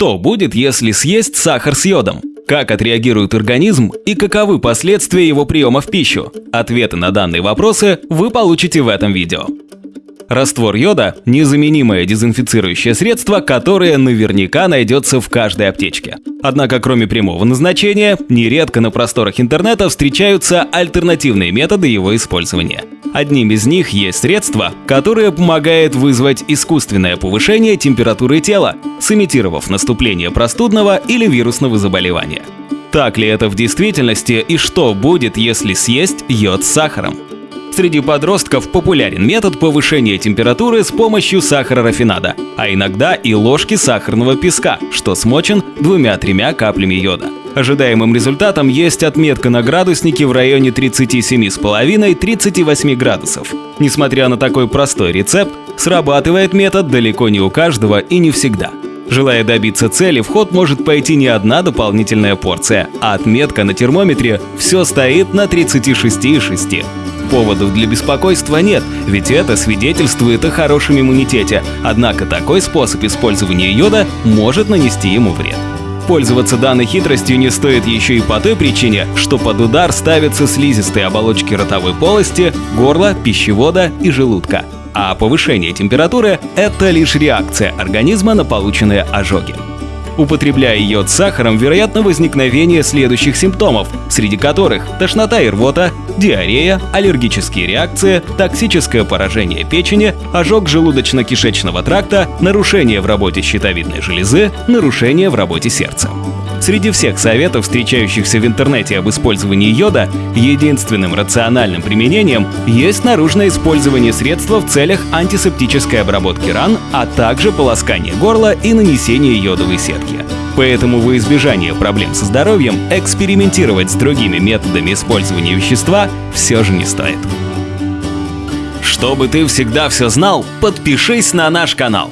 Что будет, если съесть сахар с йодом? Как отреагирует организм и каковы последствия его приема в пищу? Ответы на данные вопросы вы получите в этом видео. Раствор йода – незаменимое дезинфицирующее средство, которое наверняка найдется в каждой аптечке. Однако, кроме прямого назначения, нередко на просторах интернета встречаются альтернативные методы его использования. Одним из них есть средство, которое помогает вызвать искусственное повышение температуры тела, сымитировав наступление простудного или вирусного заболевания. Так ли это в действительности и что будет, если съесть йод с сахаром? Среди подростков популярен метод повышения температуры с помощью сахара рафинада, а иногда и ложки сахарного песка, что смочен двумя-тремя каплями йода. Ожидаемым результатом есть отметка на градуснике в районе 37,5-38 градусов. Несмотря на такой простой рецепт, срабатывает метод далеко не у каждого и не всегда. Желая добиться цели, в ход может пойти не одна дополнительная порция, а отметка на термометре все стоит на 36,6. Поводов для беспокойства нет, ведь это свидетельствует о хорошем иммунитете, однако такой способ использования йода может нанести ему вред. Пользоваться данной хитростью не стоит еще и по той причине, что под удар ставятся слизистые оболочки ротовой полости, горла, пищевода и желудка. А повышение температуры – это лишь реакция организма на полученные ожоги. Употребляя йод с сахаром, вероятно возникновение следующих симптомов, среди которых тошнота и рвота, диарея, аллергические реакции, токсическое поражение печени, ожог желудочно-кишечного тракта, нарушение в работе щитовидной железы, нарушение в работе сердца. Среди всех советов, встречающихся в интернете об использовании йода, единственным рациональным применением есть наружное использование средства в целях антисептической обработки ран, а также полоскание горла и нанесение йодовой сетки. Поэтому во избежание проблем со здоровьем экспериментировать с другими методами использования вещества все же не стоит. Чтобы ты всегда все знал, подпишись на наш канал.